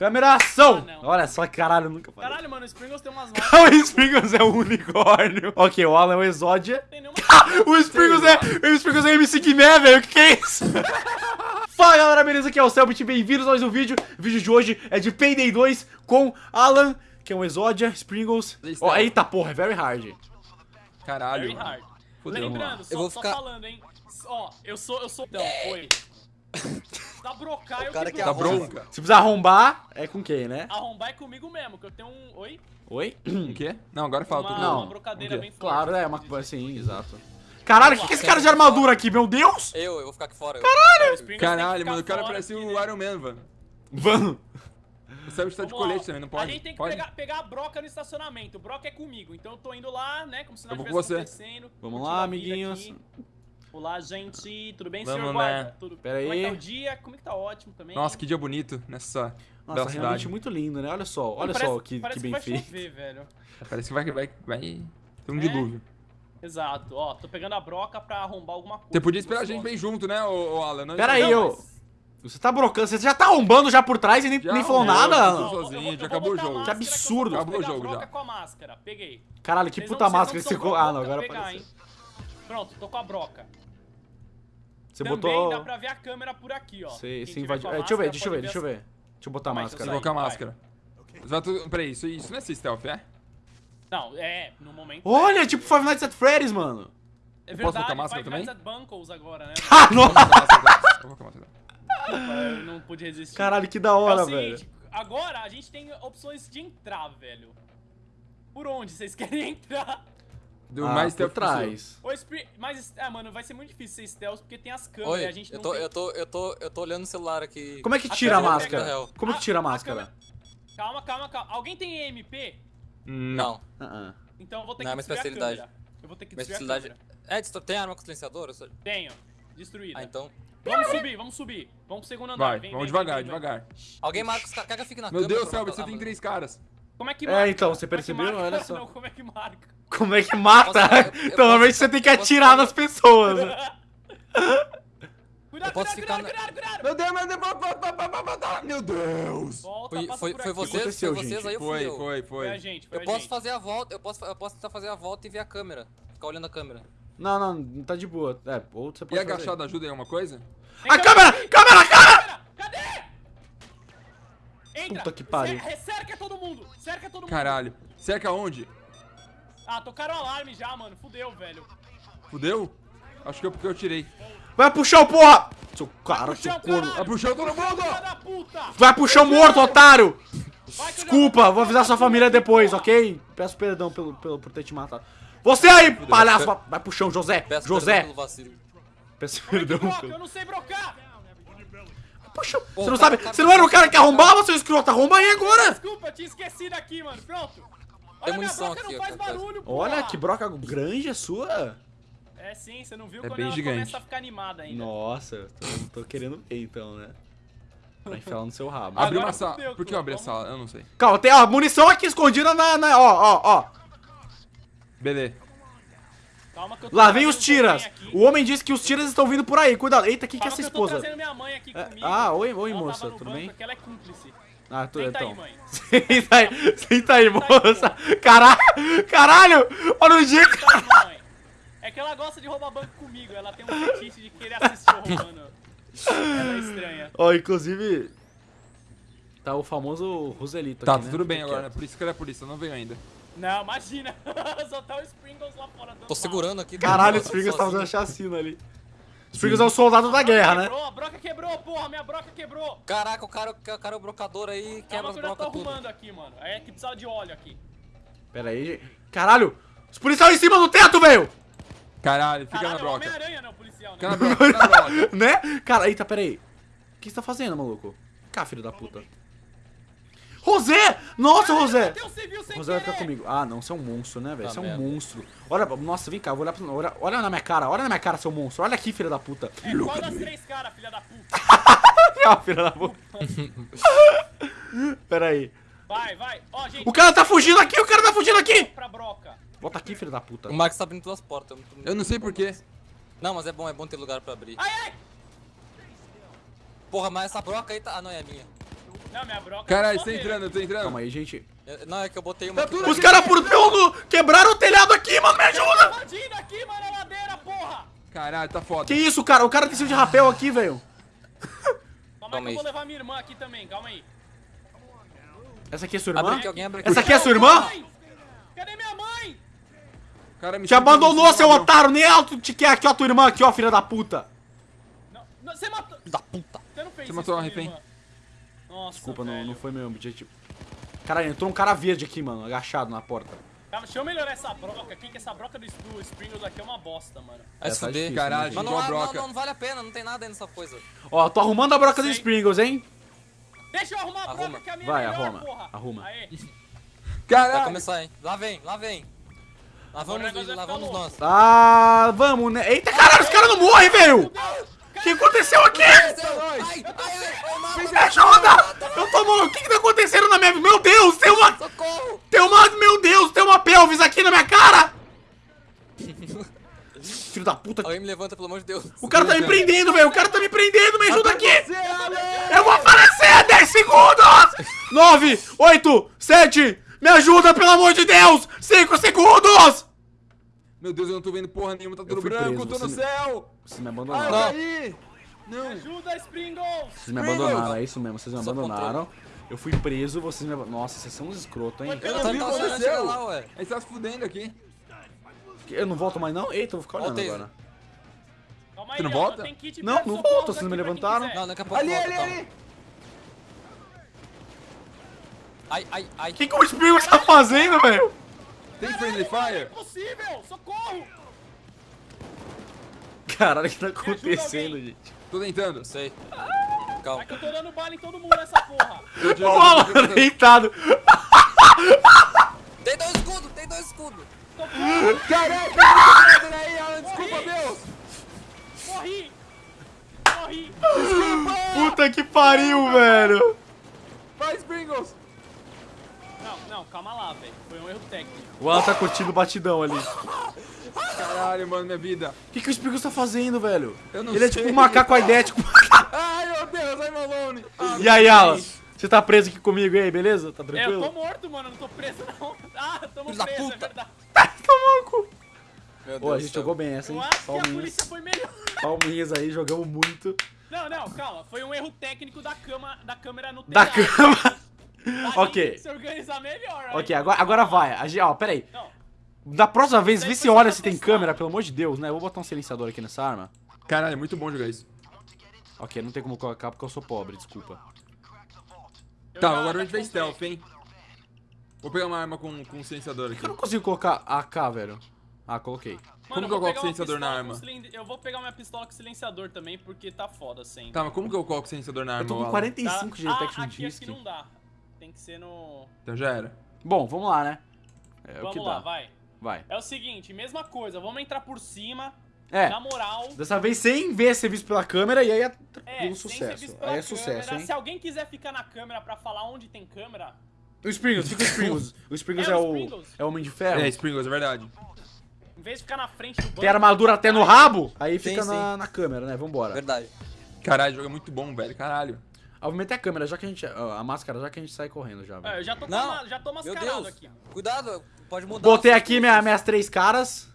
Câmera ação! Ah. Olha só, caralho, nunca falei. Caralho, mano, o Springles tem umas marcas. o Spriggles é um unicórnio. Ok, o Alan é o Exódia. Não tem nenhuma. O Spriggles é, o Spriggles é MC Guimé, velho. O que, que é isso? Fala galera, beleza? Aqui é o Selbit, bem-vindos a mais um vídeo. O vídeo de hoje é de Payday 2 com Alan, que é um Exódia, Spriggles. Ó, eita porra, é very hard. Caralho. Very hard. Fudeu, Lembrando, mano. só, Eu vou só ficar- falando, hein? Ó, eu sou, eu sou... Não, foi. Da brocar, eu cara que que broco. bronca. Se precisar arrombar, é com quem, né? Arrombar é comigo mesmo, que eu tenho um... Oi? Oi? O quê? Não, agora fala Uma, tudo. Não, uma brocadeira bem forte. Claro, é uma coisa assim, exato. Caralho, o que, que é esse cara de armadura aqui, meu Deus? Eu, eu vou ficar aqui fora. Caralho, ficar mano, o cara parece o né? Iron Man, mano. Vamos. O Selbit tá de colete também, não pode? A gente tem que pegar, pegar a broca no estacionamento. O broca é comigo, então eu tô indo lá, né? Como se nada Eu vou tivesse com você. acontecendo. Vamos lá, amiguinhos. aqui. Olá, gente. Tudo bem, Vamos, senhor né? guarda? Tudo... Pera Como é que aí. tá o dia? Como é que tá ótimo também? Nossa, que dia bonito nessa Nossa, bela realmente cidade. muito lindo, né? Olha só, olha parece, só que, que parece bem vai feito. chover, velho. Parece que vai, vai, vai ter um É? dilúvio. Exato, ó, tô pegando a broca pra arrombar alguma coisa. Você podia que esperar a gente bem junto, né, ô, ô Alan? Não- Pera aí, Não, eu. mas- Você tá brocando, você já tá arrombando já por trás e nem, Já nem falou arrombou, nada, tô eu sozinho, vou- eu já acabou o jogo. Que absurdo. Acabou o jogo já. com a máscara, peguei. Caralho, que Vocês puta não- máscara não que você... Ah, não, agora apareceu. Pronto, tô com a broca. Você Também botou... dá pra ver a câmera por aqui, ó. Você, Quem você invadiu... É, deixa eu ver, máscara deixa eu ver, deixa eu ver. Deixa eu botar a máscara. Você Vai, colocar a máscara. Vai. Peraí, isso, isso não é stealth, é? Não, é, no momento... Olha, tipo Five Nights at Freddy's, mano. É Eu posso verdade, colocar máscara Five também? Nights at Bunkles agora, né? Ah, nossa! Eu vou colocar a máscara. Eu não pude resistir. Caralho, que da é hora, velho. seguinte, agora a gente tem opções de entrar, velho. Por onde vocês querem entrar? Do Ah, mais por stealth Spring... Mas, ah, mano, vai ser muito difícil ser stealth porque tem as câmeras Oi, e a gente eu não tô, tem... eu, tô, eu, tô, eu tô olhando o celular aqui. Como é que A tira a câmera máscara? pega- Como que tira a a máscara? câmera- Calma, calma, calma. Alguém tem EMP? Não. Ah, ah. Então eu vou ter Não, é que uma destruir a especialidade. câmera. Eu vou ter que Minha destruir a especialidade. câmera. É, tem arma com silenciador? Só- Tenho. Destruída. Ah, então. Vamos subir, vamos subir. Vamos pro segundo andar. Vai, Vem, vamos vem, devagar, vem, vem, devagar. Alguém marca os caras. Eu fique na Meu câmera Deus, pra Selbit, você tem três caras. Como é que É, marca? então, você é percebeu? Olha só. Não, como é que marca? Como é que mata? Posso- eu- eu então, normalmente posso- você tem que atirar nas pessoas. Cuidado, cuidado, cuidado, cuidado, cuidado. Meu Deus, meu Deus, meu Deus. Volta, Foi, passa foi, por foi vocês, foi vocês gente? aí eu fui Foi, foi, Foi a foi. gente, foi Eu a posso gente. fazer a volta, eu posso, eu posso tentar fazer a volta e ver a câmera. Ficar olhando a câmera. Não, não, não tá de boa. É, ou você E pode fazer. agachado ajuda em alguma coisa? A câmera câmera! aqui. Câmera, câmera! Cadê? Entra. Puta que pariu. Cer- Cerca todo mundo. Cerca todo mundo. Caralho. Cerca onde? Ah, tocaram o alarme já, mano. Fudeu, velho. Fudeu? Acho que eu porque eu tirei. Vai pro chão, porra! Seu cara, seu corno. Vai pro chão todo mundo! Vai pro chão morto, otário! Desculpa, vou avisar sua família depois, ok? Peço perdão pelo, pelo, por ter te matado. Você aí, palhaço! vai- Vai pro chão, José! Peço José! Peço é perdão. Eu não sei brocar. Puxa, você não o sabe? o Você não era o tá- cara que arrombava, seu escroto? Arromba aí agora! Desculpa, eu tinha esquecido aqui, mano. Pronto. Tem munição broca aqui, ó, barulho, Olha que broca grande a sua. É sim, você não viu É quando bem ela gigante. começa a ficar animada ainda. Nossa, eu tô, tô querendo ver então, né? Pra enfiar no seu rabo. Abri Agora uma sala. fudeu, Por que eu abri a sala? Eu não sei. Calma, tem ó, munição aqui escondida na. na- ó, ó, ó. Beleza. Calma que eu tô Lá vem os tiras. O homem disse que os tiras estão vindo por aí. Cuidado. Eita, quem que é essa que eu tô esposa? trazendo minha mãe aqui É, ah, oi, oi, Ela moça, tudo banco, bem? ela é cúmplice. Ah, tudo Senta então. aí, mãe. Senta aí, senta aí, moça. Caralho, caralho. Olha o jeito. Mamãe. É que ela gosta de roubar banco comigo. Ela tem um fetiche de querer assistir eu roubando. Ela é estranha. Ó, inclusive. Tá o famoso Roselito Tá, aqui, tá né? tudo bem agora, né? Por isso que ele é polícia, não veio ainda. Não, imagina. Só tá o Sprinkles lá fora Tô segurando aqui. Caralho, o tô Spriggles tá fazendo chacina ali. Spriggles é o soldado da guerra, né? Quebrou, a broca quebrou, porra. Minha broca quebrou. Caraca, o cara, o cara é o brocador aí, quebra Calma as que eu já tô brocas tudo. arrumando aqui, mano. Aí é que precisa de óleo aqui. Pera aí. Caralho! Os policiais em cima do teto, velho! Caralho, fica Caralho, na é o broca. Homem-Aranha, não, policial, né? Fica na broca, fica na broca. né? Cara, eita, pera aí. O que você tá fazendo, maluco? Cá, filho da puta. Rosé! Nossa, Rosé! Rosé vai ficar comigo. Ah, não, você é um monstro, né, velho? Tá Você é um merda. monstro. Olha, nossa, vem cá, eu vou olhar pra. Olha, olha na minha cara, olha na minha cara, seu monstro. Olha aqui, filha da puta. É, qual das três caras, filha da puta? Ah, filha da puta. Pera aí. Vai, vai. Ó, gente. O cara tá fugindo aqui, o cara tá fugindo aqui! Pra broca. Volta aqui, filho da puta. O Max tá abrindo todas as portas. eu não tô- Eu não sei porquê. Não, mas é bom, é bom ter lugar pra abrir. Ai, ai. Porra, mas essa broca aí tá... Ah, não, é a minha. Não, minha broca Caralho, só você tá entrando, eu tô entrando. Calma aí, gente. Eu- Não, é que eu botei uma. Tá aqui. Os caras por pelo quebraram o telhado aqui, mano, me ajuda! Invadindo aqui, mano, a ladeira, porra! Caralho, tá foda. Que isso, cara? O cara desceu de rapel aqui, velho. Calma aí Calma que eu vou levar minha irmã aqui também, calma aí. Essa aqui é sua Abre irmã? aqui, alguém abre aqui. Essa aqui é sua irmã? Cadê minha mãe? Cara, me Te abandonou, seu otário! Nem ela te quer aqui, ó, tua irmã aqui, ó, filha da puta. Não, não, você matou... Da puta. Você não fez Você matou a refém. irmã. Nossa, Desculpa, não, velho. não foi meu objetivo. Caralho, entrou um cara verde aqui, mano, agachado na porta. Calma, deixa eu melhorar essa broca aqui, que essa broca do, do Springles aqui é uma bosta, mano. Vai É, tá fuder. Caralho, Mas não, igual a não, não, broca. não vale a pena, não tem nada aí nessa coisa. Ó, tô arrumando a broca dos Sei. Sprinkles, hein? Deixa eu arrumar a Arruma. broca que a minha Vai, é melhor, arruma, porra. arruma. Aê. Vai Caralho. começar, hein? Lá vem, lá vem. Lá vamos, lá vai vamos nós. Ah, vamos, né? Eita, caralho, os caras não morrem, velho! O que aconteceu aqui? Me ajuda! Eu tô maluco, o que que tá acontecendo na minha... Meu Deus, tem uma... socorro. Tem uma... Meu Deus, tem uma pelvis aqui na minha cara! Filho da puta. Alguém me levanta, pelo amor de Deus. O cara tá me prendendo, velho. O cara tá me prendendo. Me ajuda aqui. Eu vou falecer. 10 segundos. 9, 8, 7. Me ajuda, pelo amor de Deus. 5 segundos. Meu Deus, eu não tô vendo porra nenhuma, tá tudo branco, preso, tô no me- céu! Vocês me Ai, abandonaram. Não. aí! Não! Ajuda, Springles! Vocês me abandonaram. É isso mesmo. Vocês me Só abandonaram. Eu fui preso. Vocês me abandonaram. Nossa, vocês são uns escrotos, hein? Eu Tá, não vi o tá, que tá, aconteceu! lá, ué. Aí você tá se fudendo aqui. Eu não volto mais, não? Eita, eu vou ficar olhando Voltei. agora. Calma aí, Você não volta? Não, não volto, vocês não me levantaram. Não, daqui a pouco Ali, volta, ali, ali! Ai, ai, ai. O que, que o Spielberg tá fazendo, velho? Tem Friendly Fire? Impossível! Socorro! Caralho, o que tá acontecendo, gente? Tô tentando. Não sei. É Calma. que eu tô dando bala em todo mundo nessa porra. Ó, o Alan deitado. Tem dois escudos, tem dois escudos. Caraca, que aí, Alan, desculpa, Deus! Morri! Morri! Puta que pariu, velho. Vai, Springles! Não, calma lá, velho. Foi um erro técnico. O Alan tá curtindo o batidão ali. Caralho, mano, minha vida. O que, que o Spielberg tá fazendo, velho? Eu não Ele é sei. tipo um macaco idético. Ai, meu Deus, I'm alone! Ah, E aí, Alan? Você tá preso aqui comigo aí, beleza? Tá É, eu tô tranquilo? morto, mano. Não tô preso, não. Ah, tamo Filho da preso, é puta. verdade. Tá louco. Meu Ô, a gente jogou bem essa, hein? Eu acho que a Palminhas. polícia foi melhor. Palminhas aí, jogamos muito. Não, não, calma. Foi um erro técnico da, cama, da câmera no Da telhado. cama. Ok. se organizar melhor. aí. Ok, agora, agora vai. A gente, ó, pera aí. Não, Da próxima vez, vê se olha se tem testar. câmera, pelo amor de Deus, né? Eu vou botar um silenciador aqui nessa arma. Caralho, é muito bom jogar isso. Ok, não tem como colocar porque eu sou pobre, desculpa. eu Tá, agora a gente vai stealth, hein? Vou pegar uma arma com, com um silenciador aqui. Eu não consigo colocar AK, velho. Ah, coloquei. Mano, Como que eu coloco silenciador na arma? Eu vou pegar minha pistola com silenciador também, porque tá foda sempre. Tá, mas como que eu coloco o silenciador na arma? Eu tô com Alan? 45 de ah, detection aqui, disc. aqui não dá. Tem que ser no... Então já era. Bom, vamos lá, né? É o Vamos que lá, dá. vai. Vai. É o seguinte, mesma coisa. Vamos entrar por cima, É, na moral. dessa vez sem ver ser visto pela câmera e aí é É, ser sucesso. Aí é câmera. sucesso, hein? Se alguém quiser ficar na câmera pra falar onde tem câmera, O Springles, fica o Springles. O Springles É, é, o o, Springles. é o Homem de Ferro. É, Springles, é verdade. em vez de ficar na frente do banco... Tem armadura até no rabo, aí Sim, fica sim. na, na câmera, né? Vambora. Verdade. Caralho, o jogo é muito bom, velho. Caralho. Obviamente é a câmera, já que a gente. A máscara, já que a gente sai correndo já, É, velho. eu já tô, com Não, já tô Meu mascarado Deus. aqui. Cuidado, pode mudar. Botei aqui minha, minhas três caras.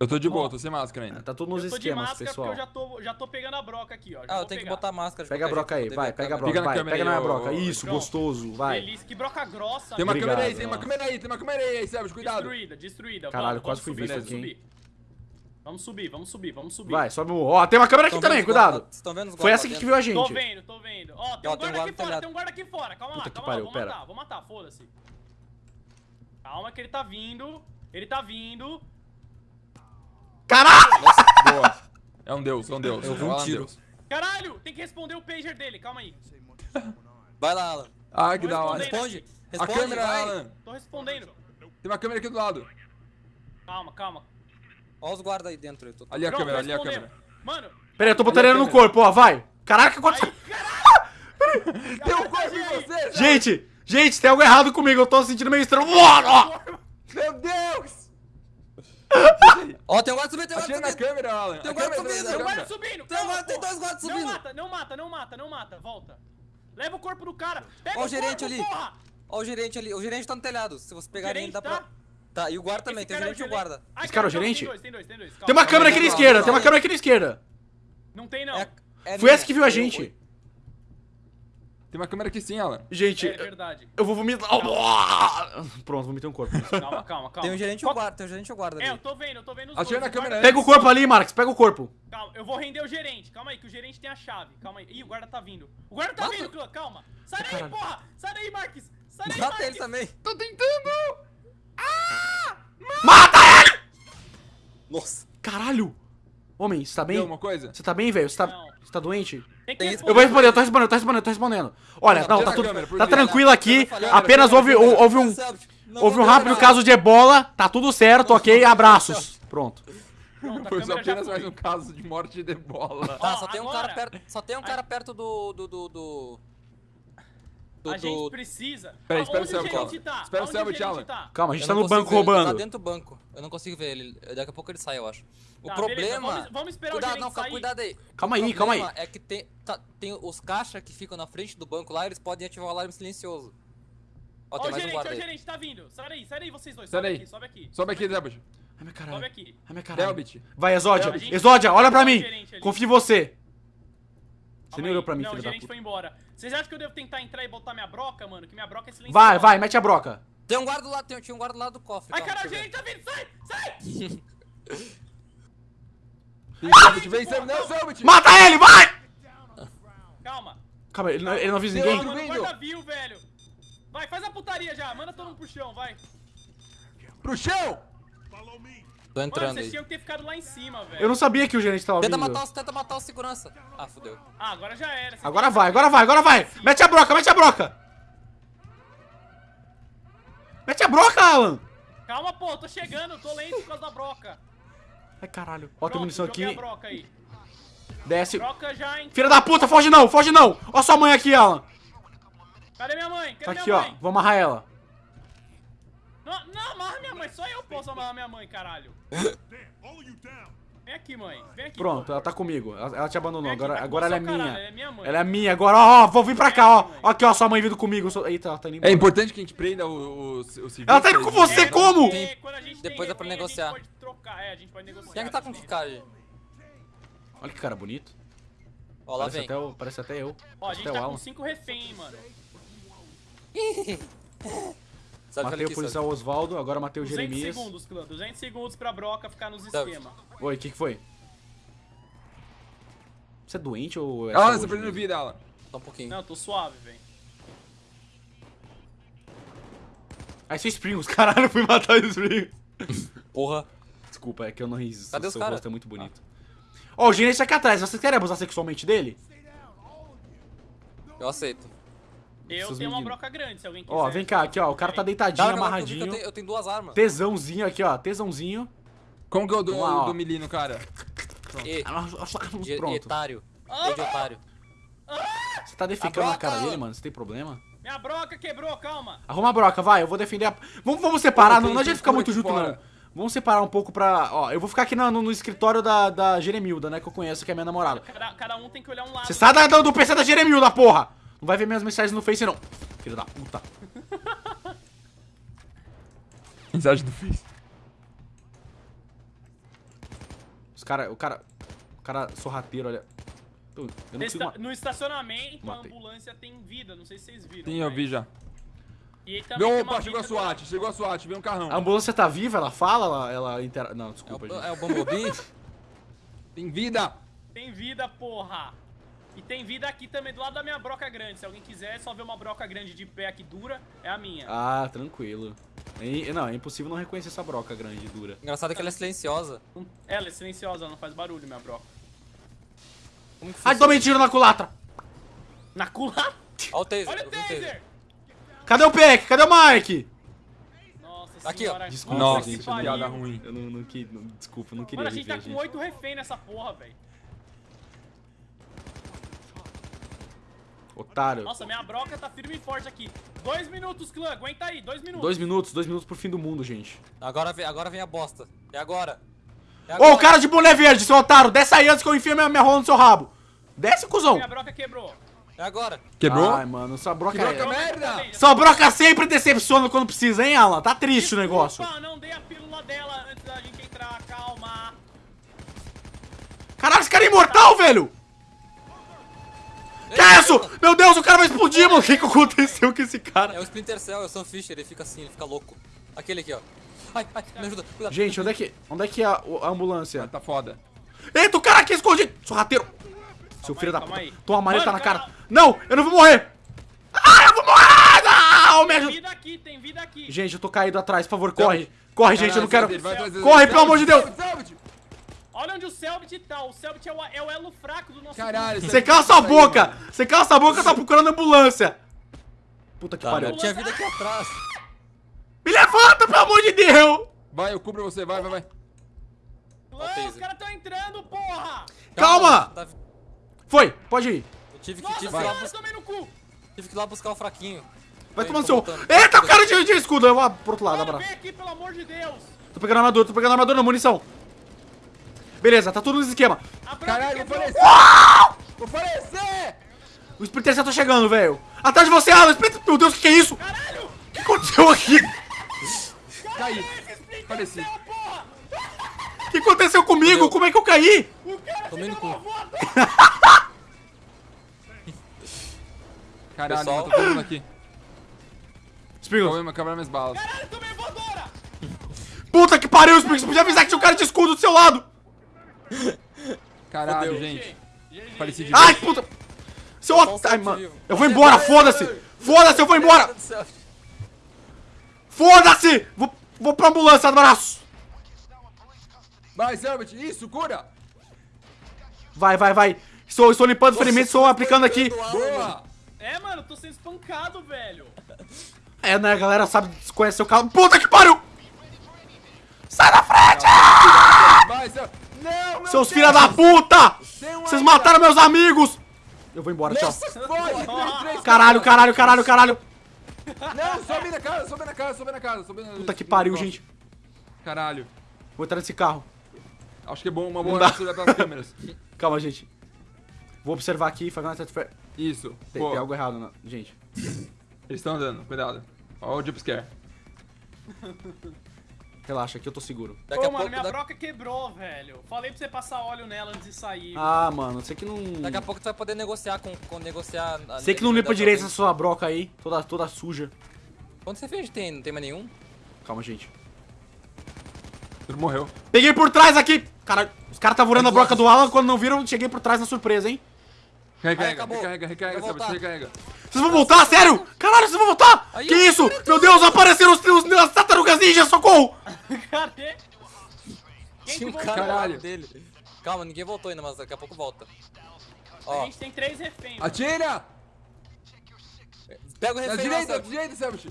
Eu tô de boa, tô sem máscara ainda. Tá tudo nos eu tô de esquemas, máscara pessoal. porque eu já tô, já tô pegando a broca aqui, ó. Já Ah, eu tenho que botar máscara. Pega a broca aí, vai, pega a broca, vai, câmera pega na aí, minha ô, broca. ô, Isso, Pronto. gostoso, vai. Delícia, que broca grossa. Tem uma Obrigado, câmera aí, tem uma câmera aí, tem uma câmera aí, aí, Sérgio, cuidado. Destruída, destruída. Caralho, vamos, quase fui subir, visto aqui. Vamos subir, vamos subir, vamos subir. Vai, sobe o. Ó, tem uma câmera aqui Estão também, cuidado. Vocês estão vendo os Foi essa aqui lá que viu a Tô gente. vendo, tô vendo. Ó, tem um guarda aqui fora, telhado. tem um guarda aqui fora. Calma Puta lá, calma lá, vou pera. matar, vou matar, foda-se. Calma que ele tá vindo, ele tá vindo. Caralho! Boa. É um deus, é um deus. Eu vi um É tiro. Caralho, tem que responder o pager dele, calma aí. Vai lá, Alan. Ah, que Tô da hora. Responde. aqui. A Responde, câmera, vai. Alan. Tô respondendo. Tem uma câmera aqui do lado. Calma, calma. Ó os guardas aí dentro. Eu tô... Ali a Pronto, câmera, ali a câmera. Mano, Pera aí, eu tô botando ele no câmera. corpo, ó, vai. Caraca, que aconteceu? Tem um corpo em você. Gente, gente, tem algo errado comigo, eu tô sentindo meio estranho. Meu Deus! Ó, tem um guarda subindo, tem um guarda na subindo. câmera, Alan. Tem um guarda câmera subindo, tem um guarda subindo. Tem agora- tem dois guardas Não subindo. mata, não mata, não mata, não mata. Volta. Leva o corpo do cara. Pega Ó o o gerente corpo, ali. porra. Ó o gerente ali. O gerente tá no telhado. Se você pegar ele, dá tá? pra... Tá, e o guarda também. Tem é gerente e o guarda. Esse cara é o gerente? Tem dois, tem dois, tem dois. Calma. Tem uma câmera aqui na esquerda, tem uma câmera aqui na esquerda. Não tem, não. É, é Foi essa que viu a Eu- gente. Tem uma câmera aqui sim, Alan. Gente, É verdade. eu vou vomitar. Pronto, vomitei um corpo. Calma, calma, calma. Tem o gerente e o Qual- guarda. Tem o gerente e o guarda É, eu tô vendo, eu tô vendo os Achei dois. na o câmera guarda- Pega o corpo ali, Marcos, pega o corpo. Calma, eu vou render o gerente. Calma aí, que o gerente tem a chave. Calma aí. Ih, o guarda tá vindo. O guarda tá Mata. vindo, Clã, calma. Sai daí, Caralho. porra! Sai daí, Marques! Sai daí, Mata Marques! ele também. Tô tentando! Mata ele! Nossa. Caralho. Homem, você tá bem? Deu uma coisa? Você tá bem, velho? Você tá, você tá doente? Eu vou responder, eu tô respondendo, eu tô respondendo, eu tô respondendo. Olha, Não, tá tudo. câmera, Tá tranquilo aqui. Apenas houve, houve um. Houve um rápido caso de ebola. Tá tudo certo, ok? Abraços. Pronto. Pronto, a Foi já apenas mais um caso de morte de bola. Tá, só tem um cara perto. Só tem um cara perto do. do. do. do. Do- A gente precisa. Peraí, Ah, espera o gerente Alan. tá? Espera o tá? Calma, a gente tá no banco ver ele, Ele roubando. tá dentro do banco. Eu não consigo ver ele. Daqui a pouco ele sai, eu acho. O Tá, problema. vamos- vamos esperar o cuidado, gerente não, calma, sair. cuidado aí. Calma O aí, calma aí. problema É que tem, tá, tem os caixas que ficam na frente do banco lá, eles podem ativar o alarme silencioso. Ó, Ó, tem o mais um gerente, ó, guarda o aí. gerente tá vindo. Sai daí, sai daí vocês dois. Sai Sobe daí. aqui, sobe aqui. Sobe aqui, Zelbit. Ai, meu Sobe caralho. aqui. Ai, meu caralho. Zelbit. Vai, Exódia. Exódia, olha pra Ó, o mim. Confio em você. Você nem olhou pra mim, Não, filho o da gerente puta. foi embora. Vocês acham que eu devo tentar entrar e botar minha broca, mano? Que minha broca é silenciosa. Vai, vai, mete a broca. Tem um guarda do lado, tem, tinha um guarda do lado do cofre. Ai, calma, caralho, o deixa eu gerente tá vindo, sai, sai! Vem, vem. Não. Mata ele, vai! Calma. Calma, ele não, ele não avisa ninguém. Mano, guarda viu, velho. Vai, faz a putaria já. Manda todo mundo pro chão, vai. Pro chão! ver. Tô Mano, entrando vocês aí. tinham que ter ficado lá em cima, velho. Eu não sabia que o gerente tava Tenta vindo. matar, os, tenta matar o segurança. Ah, fudeu. Ah, agora já era. Vocês Agora vai, agora vai, agora vai. Mete a broca, mete a broca. Mete a broca, Alan. Calma, pô, tô chegando, tô lento por causa da broca. Ai, caralho. Ó, tem munição aqui. a broca aí. Desce. Broca já, hein? Filha da puta, foge não, foge não. Ó sua mãe aqui, Alan. Cadê minha mãe? Tá Cadê aqui, minha ó. mãe? Vou amarrar ela. Não, não, amarra minha mãe. Só eu posso amarrar minha mãe, caralho. Vem aqui, mãe. Vem aqui. Pronto, ela tá comigo. Ela, ela te abandonou. Aqui, Agora, agora ela é minha. caralho, ela é minha mãe. Ela é minha. Agora, ó, ó, vou vir pra cá, ó. Ó Aqui, ó, sua mãe vindo comigo. Eu sou- Eita, ela tá indo É embora. importante que a gente prenda o, o, o civil. Ela tá indo com você, É, como? a gente tem Depois dá pra negociar. A gente pode trocar. É, a gente pode negociar. Quem é que tá com que cara aí? Olha que cara bonito. Ó, lá Parece vem. até, o- parece até eu. Ó, a Parece gente até o tá Alan. com cinco refém, hein, mano. Sabe Matei o policial Osvaldo, agora matei o 200 Jeremias. segundos, clã. 200 segundos pra broca ficar nos Tá. esquemas. Oi, o que, que foi? Você é doente ou é saúde você perdendo vida, Alan. Só um pouquinho. Não, eu tô suave, velho. Aí você Springos, caralho, eu fui matar o Springos. Porra. Desculpa, é que eu não riso. Cadê os seu rosto é muito bonito. Ó, o gerente tá aqui atrás. Vocês querem abusar sexualmente dele? Eu aceito. Eu tenho uma broca grande, se alguém quiser. Ó, vem cá, aqui, ó. O cara tá deitadinho, Dá, eu amarradinho. Eu tenho, eu tenho duas armas. Tesãozinho aqui, ó. Tesãozinho. Como que é o do, Vamos lá, ó. o do menino, cara? E, de, Pronto. etário. E de otário. Você tá defecando na A cara dele, mano? Você tem problema? Minha broca quebrou, calma. Arruma a broca, vai. Eu vou defender a... Vamos, vamos separar. Não, não adianta ficar muito junto, fora. não. Vamos separar um pouco pra... Ó, eu vou ficar aqui no, no- no escritório da, da Jeremilda, né? Que eu conheço, que é minha namorada. Cada, cada um tem que olhar um lado. Você sai da- do PC da Jeremilda, porra! Não vai ver minhas mensagens no Face, não. Filho da puta. Mensagem do Face. Os cara... O cara... O cara sorrateiro, olha... Eu não Nesse- consigo... ma- No estacionamento, Matei. a ambulância tem vida. Não sei se vocês viram. Sim, eu vi já. E uma Opa, chegou a SWAT, do- chegou a SWAT, veio um carrão. A ambulância tá viva? Ela fala? Ela, ela intera... Não, É desculpa, o, gente. é o Bumblebee? Tem vida! Tem vida, porra. E tem vida aqui também, do lado da minha broca grande. Se alguém quiser só ver uma broca grande de pé aqui dura, é a minha. Ah, tranquilo. É- não, é impossível não reconhecer essa broca grande e dura. Engraçado é que ela é silenciosa. Ela é silenciosa, não faz barulho, minha broca. Que Ai, tomei tiro na culatra! Na culatra? Ó o taser. Olha o o taser! Cadê o Peck? Cadê o Mike? Nossa Aqui, ó. senhora. Desculpa, Nossa, que gente, piada ruim. Eu não, não, que- não- desculpa, eu não queria Mano, a gente tá com oito refém nessa porra, velho. Otário. Nossa, minha broca tá firme e forte aqui. Dois minutos, clã. Aguenta aí, dois minutos. Dois minutos, dois minutos pro fim do mundo, gente. Agora vem, agora vem a bosta. É agora. É Ô, agora. o cara de boné verde, seu otário, desce aí antes que eu enfie minha, minha rola no seu rabo. Desce, cuzão. Minha broca quebrou. É agora. Quebrou? Ai, mano, sua broca Que broca é... merda! Sua broca sempre decepciona quando precisa, hein, Alan? Tá triste o negócio. Não dei a pílula dela antes da gente entrar, calma. Caralho, esse cara é imortal, velho! Que é isso? Meu Deus, o cara vai explodir, mano. O que, que aconteceu com esse É cara? o Splinter Cell, é o Sam Fisher, ele fica assim, ele fica louco. Aquele aqui, ó. Ai, ai, me ajuda, cuidado. Gente, onde é que, onde é, que é a, a ambulância? Tá foda. Eita, o cara aqui escondido! Sorrateiro! Seu filho da calma puta. aí. Toma uma maleta Mano, na cara. cara- Não, eu não vou morrer! Ah, eu vou morrer! Não, me Tem ajuda! vida aqui, tem vida aqui. Gente, eu tô caído atrás, por favor, corre. Corre, gente, eu não quero... Corre, pelo amor de Deus! Olha onde o Selbit tá. O Selbit é o, é o elo fraco do nosso Caralho, grupo. Você cala sua boca! Você cala sua boca, tá procurando ambulância! Puta que Tá, pariu. eu tinha vida aqui atrás. Me levanta, pelo amor de Deus! Vai, eu cubro você, vai, vai, vai. Clã, os caras tão entrando, porra! Calma! Tá- Foi, pode ir. Eu tive que, Nossa tive, que ir lá senhora, bus- tomei no cu! tive que ir lá buscar o fraquinho. Vai tomando seu... Eita, o cara de, de escudo. Eu vou pro outro lado, Mano, abraço. vem aqui, pelo amor de Deus! Tô pegando armadura, tô pegando armadura, munição. Beleza, tá tudo no esquema. Caralho, vou falecer! Vou falecer! O Splinter Cell tá chegando, velho. Atrás de você, Alan. Splinter... Meu Deus, o que, que é isso? Caralho! O que aconteceu aqui? Caí. Faleci. Porra! O que aconteceu comigo? Fudeu. Como é que eu caí? O cara Tomei no cu. Caralho, Pessoal. mano, tô todo mundo aqui. Springles. Calma, acabaram minhas balas. Caralho, tomei voadora! Puta que pariu, Springles. Você podia avisar que tinha um cara de escudo do seu lado. Caralho, Fudeu. gente. Faleci de Ai, puta. Seu um otário, mano. vivo. Eu vou embora, foda-se. Foda-se, eu vou embora. Foda-se. Vou, vou pra ambulância, abraço. Vai, Selbit, isso, cura! Vai, vai, vai. Estou, estou limpando ferimentos, estou aplicando aqui. Boa! É, mano, eu tô sendo espancado, velho. É, né, a galera sabe, conhece seu carro. Puta que pariu. Sai da frente. Vai, Selbit! Não, meu Seus filha da puta. Vocês mataram meus amigos. Eu vou embora, tchau. Três, Caralho, caralho, caralho, caralho. Não, sobe na casa, sobe na casa, sobe na casa, sobe na Puta que pariu, gente. Caralho. Vou entrar nesse carro. Acho que é bom, uma Não boa olhar pelas câmeras. Calma, gente. Vou observar aqui, fazer uma tete- Isso. Tem, tem algo errado, né? gente. eles estão andando, cuidado. Ó o jumpscare. Relaxa, aqui eu tô seguro. Daqui Pô, a mano, pouco, minha da- broca quebrou, velho. Falei pra você passar óleo nela antes de sair. Ah, mano, sei que não. daqui a pouco tu vai poder negociar com, com negociar. Sei que não limpa direito essa sua broca aí, toda, toda suja. Quanto você fez? Tem, não tem mais nenhum? Calma, gente. Ele morreu. Peguei por trás aqui! Caralho, os caras estavam voando a broca do Alan, quando não viram, cheguei por trás na surpresa, hein? Recarrega, recarrega, recarrega, recarrega. Vocês vão voltar? Sério? Caralho, vocês vão voltar? Aí, que isso? Meu Deus, apareceram os, os, as tartarugas ninja, socorro! Cadê? Quem Tinha um voltou? cara Caralho. dele. Calma, ninguém voltou ainda, mas daqui a pouco volta. A Ó, gente tem três reféns. Atira! pega o Na refém lá, direita, na direita, Selbit.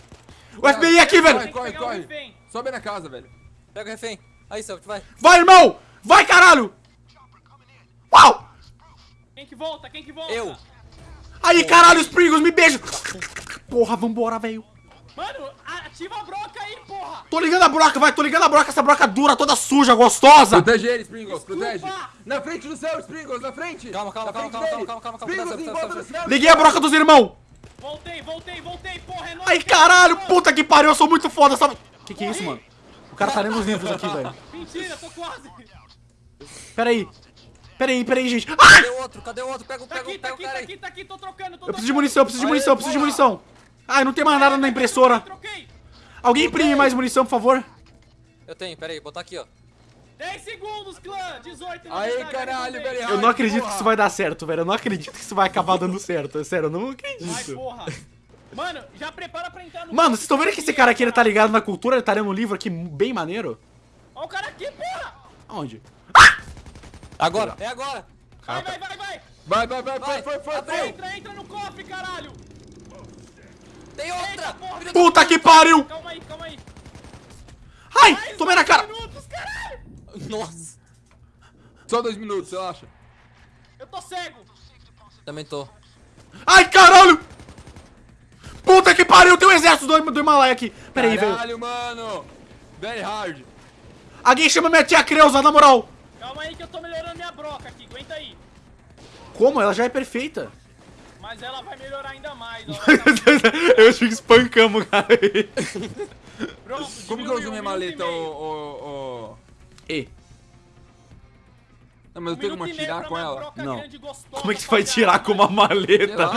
O FBI aqui, velho! Corre, corre, um corre. Sobe na casa, velho. Pega o refém. Aí, Selbit, vai. Vai, irmão! Vai, caralho! Uau! Quem que volta? Quem que volta? Eu. Aí, caralho, os Pringles, me beijam! Porra, vambora, velho. Mano, ativa a broca aí, porra! Tô ligando a broca, vai, tô ligando a broca, essa broca dura, toda suja, gostosa! Protege ele, Springles, Desculpa. protege. Na frente do céu, Springles, na frente. Calma, calma, calma, calma, dele. calma, calma, calma, Springles, calma, em calma, volta calma, do céu. Liguei a broca dos irmãos! Voltei, voltei, voltei, porra, é nóis, Ai, cara. caralho, puta que pariu, eu sou muito foda, sabe? Que que é isso, mano? O cara tá lendo os livros aqui, velho. Mentira, tô quase. Pera aí. Pera aí, pera aí, gente. Ai! Cadê o outro? Cadê o outro? Pega, o- Tá pega, aqui, o- tá pega o aqui, tá cara aí. aqui, tá aqui, tô trocando, tô Eu preciso de munição, eu preciso de munição, eu preciso de munição. Ai, não tem mais nada na impressora. Alguém imprime mais munição, por favor? Eu tenho, pera aí, botar aqui, ó. 10 segundos, clã. 18 na Aí, caralho, velho. Eu não acredito que isso vai dar certo, velho. Eu não acredito que isso vai acabar dando certo. É sério, eu não Vai, acredito. porra. Mano, já prepara pra entrar no... Mano, vocês estão vendo que esse cara aqui, ele tá ligado na cultura? Ele tá lendo um livro aqui bem maneiro? Ó o cara aqui, porra. Aonde? Agora, é agora. Vai, vai, vai, vai. Vai, vai, vai, Vai, aí. foi. Entra, entra no cofre, caralho. Tem Eita, outra. porra. Filha da- Puta que pariu! Calma aí, calma aí. Ai, Mais tomei na cara! minutos. Nossa. Só dois minutos, relaxa. Eu tô cego. Também tô. Ai, caralho! Puta que pariu, tem um exército do, do Himalaia aqui. Pera aí, velho. Caralho, mano. Very hard. Alguém chama minha tia Creuza, na moral. Calma aí que eu tô melhorando minha broca aqui. Aguenta aí. Como? Ela já é perfeita. Mas ela vai melhorar ainda mais. Eu acho que espancamos, cara. Pronto, Como que eu uso minha maleta, e ô, meio. ô, ô... E, Não, mas eu Um tenho como tirar com ela? Não. gostosa, como é que você vai tirar com uma maleta?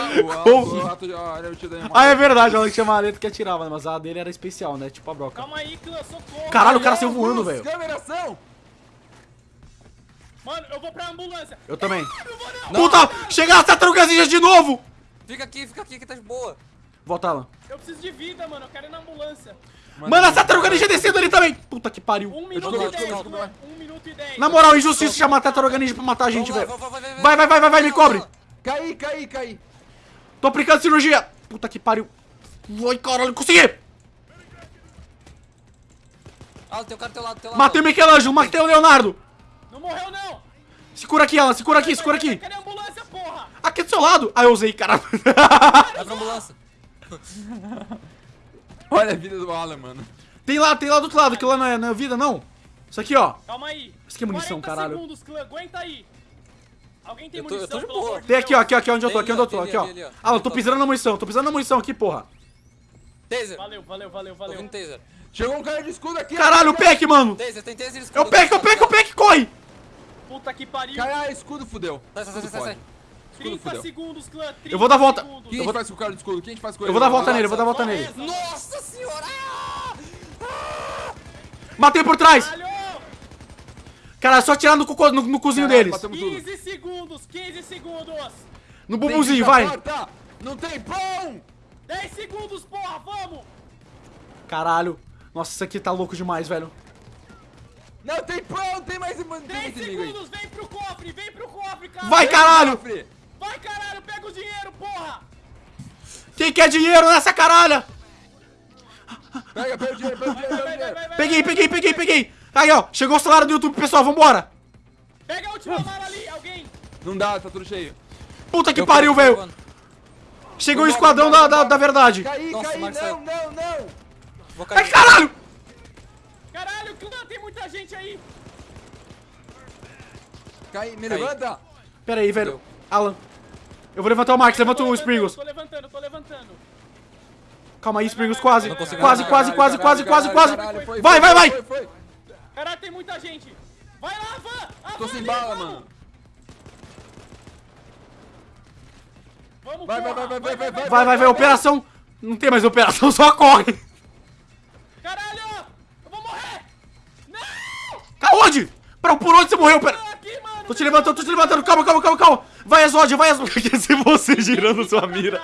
o, o Ah, é verdade, ela tinha maleta que atirava, mas a dele era especial, né? Tipo a broca. Calma aí, clã, socorro. Caralho, o cara saiu voando, velho. Câmera, ação! Mano, eu vou pra ambulância. Eu também. Eu vou não. Puta, chega as tartarugas ninjas de novo! Fica aqui, fica aqui que tá de boa. Volta, Alan. Eu preciso de vida, mano. Eu quero ir na ambulância. Mano, as tartarugas ninja descendo ali também! Puta que pariu. Um minuto e dez, clã. Um minuto e dez. Na moral, injustiça chamar a tartaruga ninja pra matar a gente, lá, velho. vai, vai, vai, Vai, vai, vai, vai, vai, me cobre! Caí, caí, caí. Tô aplicando cirurgia! Puta que pariu. Ai, caralho, consegui! Ah, tem um cara do teu lado, do teu lado. Matei o Michelangelo, matei o Leonardo! Não morreu, não. Segura aqui, Alan, segura aqui, segura aqui! Cadê a ambulância, porra? Aqui do seu lado! Ah, eu usei, cara. Vai pra ambulância. Olha a vida do Alan, mano. tem lá, tem lá do outro lado, aquilo lá não é, não é vida, não. Isso aqui, ó. Calma aí. Isso aqui é munição, 40 caralho. segundos, clã. Aguenta aí. Alguém tem Eu tô- eu munição, tô de pelo boa. amor de Tem aqui, ó, aqui, ó, aqui onde eu tô, aqui onde eu tô, ali, aqui, ó. ali, ali, ó. Alan, tô pisando na munição, tô pisando na munição aqui, porra. Taser. Valeu, valeu, valeu, valeu. taser. Chegou um cara de escudo aqui. Caralho, o. Peck, mano! Taser, tem taser É escudo. o Peck, é o Peck, é o Peck, corre! Puta que pariu. Caralho, escudo fudeu. Sai, sai, sai, sai, sai. fode. 30 fudeu. segundos, clã. 30 Eu vou dar volta. segundos. Faz com o cara de escudo? O que a gente faz com ele? Eu vou dar volta nele, eu vou dar volta nele. Nossa senhora! Matei por trás! Caralho! Cara, é só tirar no, no, no cozinho Caralho, deles. matamos tudo. 15 segundos, 15 segundos. No bumbumzinho, vai! porta. Não tem pão! 10 segundos, porra, vamos. Caralho. Nossa, isso aqui tá louco demais, velho. Não tem pão, tem mais, tem 10 mais inimigo aí. segundos, vem pro cofre, vem pro cofre, cara. Vai, caralho! Vai, caralho, pega o dinheiro, porra. Quem quer dinheiro nessa caralha? Pega, pega o dinheiro, pega o dinheiro, Vai, o vai, vai, Peguei, peguei, peguei, peguei. Aí, ó, chegou o salário do YouTube, pessoal, vambora. Pega a última bala ali, alguém. Não dá, tá tudo cheio. Puta que Eu pariu, velho. Chegou o esquadrão da, vambora, da, vambora. da verdade. Caí, Nossa, caí, não, não, não. Ai, caralho. Caralho, clã, tem muita gente aí. Caí, me Caí. levanta. Pera aí, velho. Alan. Eu vou levantar o Marcos, levanta o Springles. Tô levantando, tô levantando. Calma aí, Springles, quase. Quase, quase, quase, quase, quase, quase. Foi, Vai, vai, vai. Caralho, tem muita gente. Vai lá, Van. A Tô van sem bala, vamos. mano. Vamos, Vai, vai, porra. vai, vai, vai, vai. Vai, vai, vai, operação. Não tem mais operação, só corre. Não. Aonde? Pra, por onde você morreu, pera? Tô te levantando, tô te levantando. Calma, calma, calma, calma. Vai, Exódia, vai. Quer dizer, você girando Ninguém sua fica pra mira.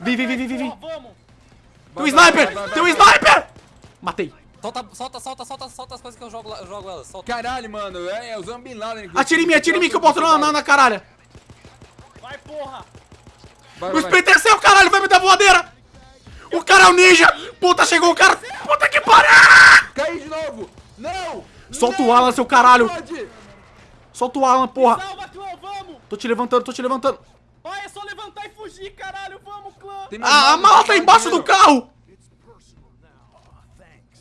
Vem, vem, vem, vem, vem. Tem um sniper! Tem um sniper! Matei. Solta, solta, solta, solta, solta as coisas que eu jogo, lá- eu jogo elas. Solta. Caralho, mano, é, é usando Bin Laden. Atira em mim, atira em mim que eu boto na, na, na caralho. Vai, porra. Vai, O vai. Splinter Cell, caralho, vai me dar voadeira! O cara é o ninja! Puta, chegou o cara! Puta que pariu! Caí de novo. Não. Solta não, o Alan, seu caralho. Pode. Solta o Alan, porra! Salva, clã, vamos. Tô te levantando, tô te levantando. Vai, é só levantar e fugir, caralho. Vamos, clã. A, Tem a mala tá embaixo do carro!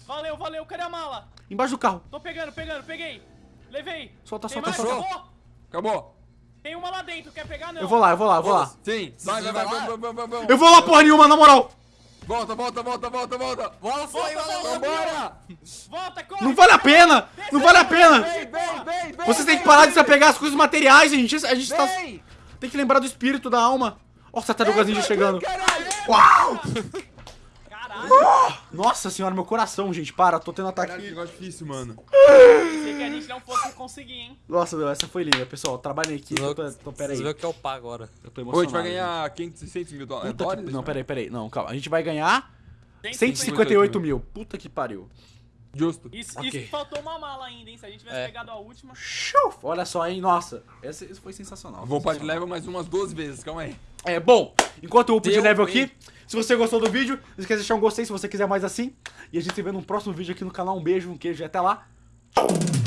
Valeu, valeu. Cadê a mala? Embaixo do carro. Tô pegando, pegando, peguei. Levei. Solta, solta, solta. Acabou? Acabou. Tem uma lá dentro, quer pegar não? Eu vou lá, eu vou lá, eu vou lá. Sim. Vai, vai, vai, vai, vai, vai, vai, vai. Eu vou lá, porra nenhuma, na moral! Volta, volta, volta, volta, volta. Bola foi, Volta, bola volta. Vambora. Volta, corre. Não vale a pena! Não vale a pena! Vem, vem, vem, vem. Vocês têm que vem, parar de se apegar às coisas materiais, gente. A gente tá. Tem que lembrar do espírito, da alma. Ó, essa tartaruga ninja chegando. Caralho. Uau! Caralho. Nossa senhora, meu coração, gente. Para, tô tendo Caralho, que ataque. negócio difícil, mano. Pensei que a gente não fosse conseguir, hein? Nossa, meu, essa foi linda, pessoal. Trabalho em equipe. Eu tô, tô, pera Vocês aí. vê o que eu pago agora. Eu tô Hoje emocionado. a gente vai ganhar 500, 600 mil dólares. Puta que... Não, peraí, peraí. Não, calma. A gente vai ganhar 150. 158 mil. Puta que pariu. Justo. Isso, Ok. isso faltou uma mala ainda, hein? Se a gente tivesse É. pegado a última. Shuf! Olha só, hein? Nossa. Esse, esse foi sensacional. Vou para de leva mais umas duas vezes, calma aí. É, bom, enquanto eu upo de level aqui, se você gostou do vídeo, não esqueça de deixar um gostei se você quiser mais assim. E a gente se vê num próximo vídeo aqui no canal. Um beijo, um queijo e até lá. Boom.